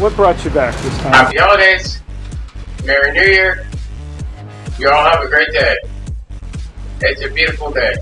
what brought you back this time? Happy holidays. Merry New Year. You all have a great day. It's a beautiful day.